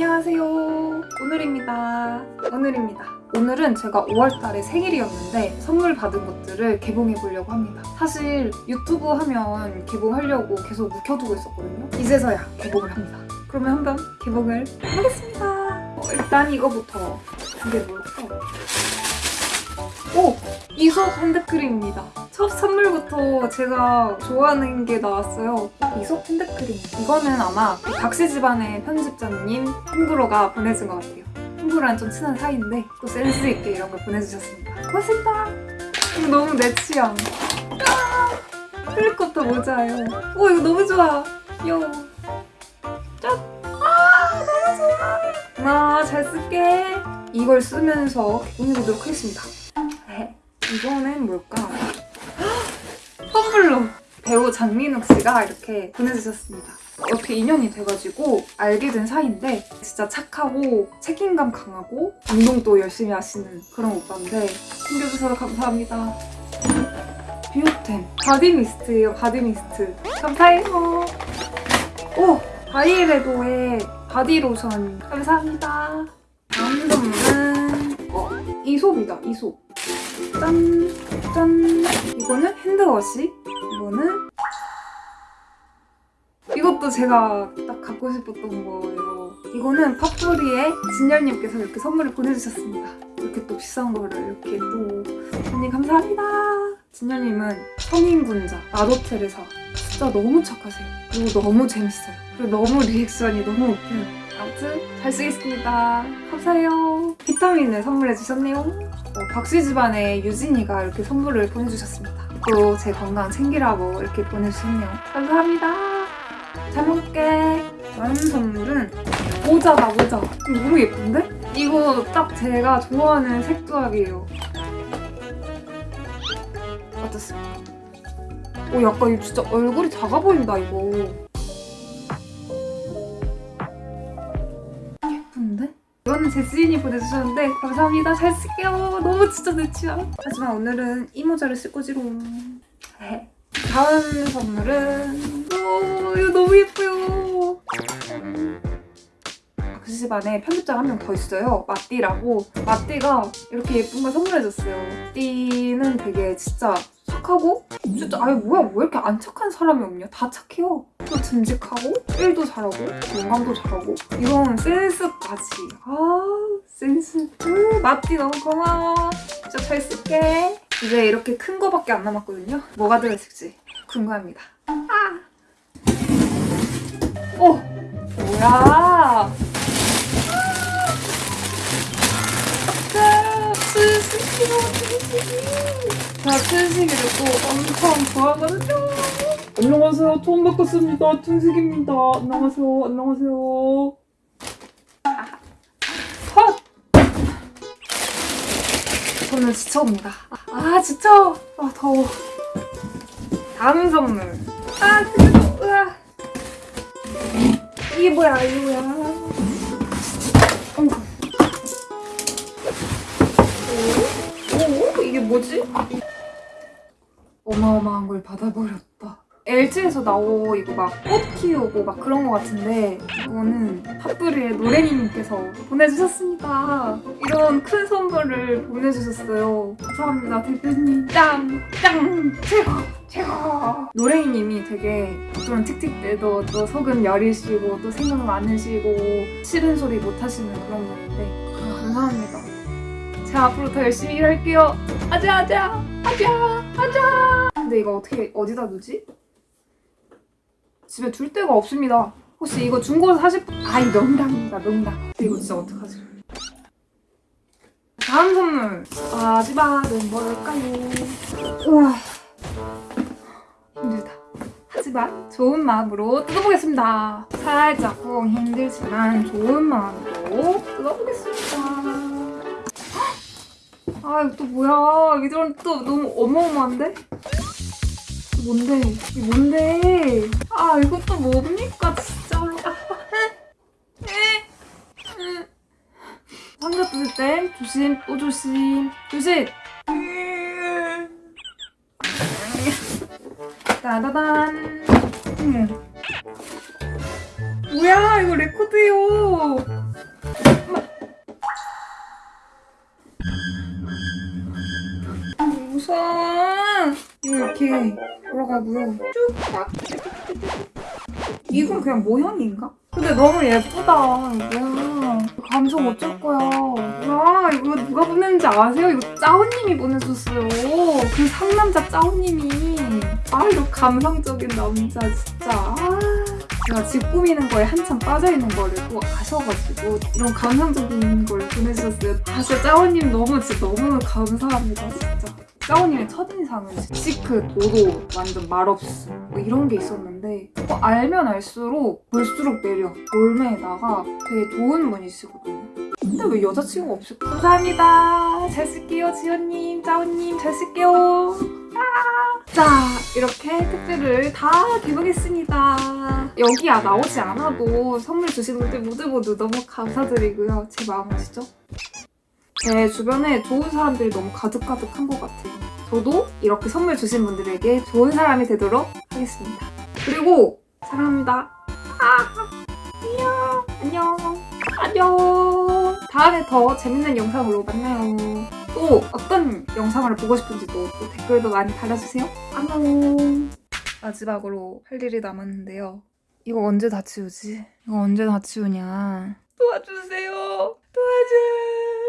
안녕하세요. 오늘입니다. 오늘입니다. 오늘은 제가 5월달에 생일이었는데 선물 받은 것들을 개봉해 보려고 합니다. 사실 유튜브 하면 개봉하려고 계속 묵혀두고 있었거든요. 이제서야 개봉을 합니다. 그러면 한번 개봉을 하겠습니다. 어, 일단 이거부터 이게 뭘까? 오! 이솝 핸드크림입니다. 첫 선물부터 제가 좋아하는 게 나왔어요. 이솝 핸드크림. 이거는 아마 박씨 집안의 편집자님 홍구로가 보내준 것 같아요. 홍구로랑 좀 친한 사이인데 또 센스 있게 이런 걸 보내주셨습니다. 고맙습니다. 너무 내 취향. 아! 헬리콥터 모자예요. 오 이거 너무 좋아. 귀여워. 짠! 아 너무 좋아. 아, 잘 쓸게. 이걸 쓰면서 개봉해보도록 하겠습니다. 네. 이거는 뭘까? 헉! 선물로 배우 장민욱 씨가 이렇게 보내주셨습니다. 어떻게 인연이 돼가지고 알게 된 사이인데 진짜 착하고 책임감 강하고 운동도 열심히 하시는 그런 오빠인데 챙겨주셔서 감사합니다. Biotherm body mist예요 body mist 감사해요. 오 Byredo의 body lotion 감사합니다. 다음 선물은 어 이솝이다 이솝 짠! 짠! 이거는 핸드워시 이거는 이것도 제가 딱 갖고 싶었던 거예요. 이거는 팝뿌리의 진열님께서 이렇게 선물을 보내주셨습니다. 이렇게 또 비싼 거를 이렇게 또. 언니 감사합니다. 진열님은 성인군자 나도테레사. 진짜 너무 착하세요. 그리고 너무 재밌어요. 그리고 너무 리액션이 너무 웃겨요 아무튼 잘 쓰겠습니다 감사해요 비타민을 선물해 주셨네요 어, 박씨 집안의 유진이가 이렇게 선물을 보내주셨습니다. 또제 건강 챙기라고 이렇게 보내주셨네요. 감사합니다. 잘 먹을게. 다음 선물은 모자다 모자. 이거 너무 예쁜데? 이거 딱 제가 좋아하는 색조합이에요. 어떻습니까? 오 약간 진짜 얼굴이 작아 보인다 이거. 이거는 제 지인이 보내주셨는데 감사합니다. 잘 쓸게요. 너무 진짜 내 취향. 하지만 오늘은 이 모자를 쓸 거지롱. 네. 다음 선물은 오 이거 너무 예뻐요. 그 집안에 편집자 한 명 더 있어요. 마띠라고. 마띠가 이렇게 예쁜 걸 선물해줬어요. 마띠는 되게 진짜 착하고 진짜 아유 뭐야 왜 이렇게 안 착한 사람이 없냐 다 착해요 또 듬직하고 일도 잘하고 영감도 잘하고 이런 센스까지 아 센스 우, 마띠 너무 고마워 진짜 잘 쓸게 이제 이렇게 큰 거밖에 안 남았거든요 뭐가 들어있을지 궁금합니다 아. 어 뭐야 아, 스시로 스시 제 가 튼식이를 또 엄청 좋아하거든요. 안녕하세요. 처음 바꿨습니다. 튼식입니다. 안녕하세요. 안녕하세요. 헛! 저는 지쳐옵니다. 아, 지쳐! 아, 더워. 다음 선물. 아, 뜨거워. 으아. 이게 뭐야, 이게 뭐야. 오, 이게 뭐지? 어마어마한 걸 받아버렸다. LG에서 나오고 막 꽃 키우고 막 그런 거 같은데 이거는 팝뿌리의 노래니님께서 보내주셨습니다. 이런 큰 선물을 보내주셨어요. 감사합니다 대표님. 짱! 짱! 최고! 최고! 노래니님이 되게 그런 틱틱 때도 또 속은 여리시고 또 생각 많으시고 싫은 소리 못 하시는 그런 분인데 아, 감사합니다. 제가 앞으로 더 열심히 일할게요. 아자 아자 아자 아자. 근데 이거 어떻게 어디다 두지? 집에 둘 데가 없습니다. 혹시 이거 중고 사실 분? 아이 농담입니다 농담. 이거 진짜 어떡하지? 다음 선물 마지막은 뭘까요? 우와 힘들다. 하지만 좋은 마음으로 뜯어보겠습니다. 살짝 쿵 힘들지만 좋은 마음으로 뜯어보겠습니다. 아 이거 또 뭐야 이건 또 너무 어마어마한데? 뭔데? 이 뭔데? 아 이것도 뭡니까 진짜로. 상자 뜯을 때 조심 또 조심 조심. 따다단. 뭐야 이거 레코드요. 아, 무서워. 이거 이렇게 돌아가고요. 쭉딱. 이건 그냥 모형인가? 근데 너무 예쁘다. 뭐야. 감성 어쩔 거야. 뭐야, 이거 누가 보냈는지 아세요? 이거 짜오님이 보내줬어요. 그 상남자 짜오님이. 아, 이거 감성적인 남자, 진짜. 아. 제가 집 꾸미는 거에 한참 빠져있는 거를 또 아셔가지고 이런 감성적인 걸 보내주셨어요. 아, 진짜 짜오님 너무, 진짜 너무 감사합니다, 진짜. 짜오님의 첫인상은 시크, 도도, 완전 말없음 뭐 이런 게 있었는데 뭐 알면 알수록 볼수록 매력, 올매에다가 되게 좋은 분이시거든요. 근데 왜 여자친구가 없을까? 감사합니다. 잘 쓸게요, 지연님, 짜오님, 잘 쓸게요. 아! 자, 이렇게 택배를 다 개봉했습니다. 여기야 나오지 않아도 선물 주신 분들 모두 모두 너무 감사드리고요. 제 마음 아시죠? 제 주변에 좋은 사람들이 너무 가득가득한 것 같아요. 저도 이렇게 선물 주신 분들에게 좋은 사람이 되도록 하겠습니다. 그리고 사랑합니다. 아, 안녕, 안녕, 안녕. 다음에 더 재밌는 영상으로 만나요. 또 어떤 영상을 보고 싶은지도 또 댓글도 많이 달아주세요. 안녕. 마지막으로 할 일이 남았는데요. 이거 언제 다 치우지? 이거 언제 다 치우냐? 도와주세요. 도와줘.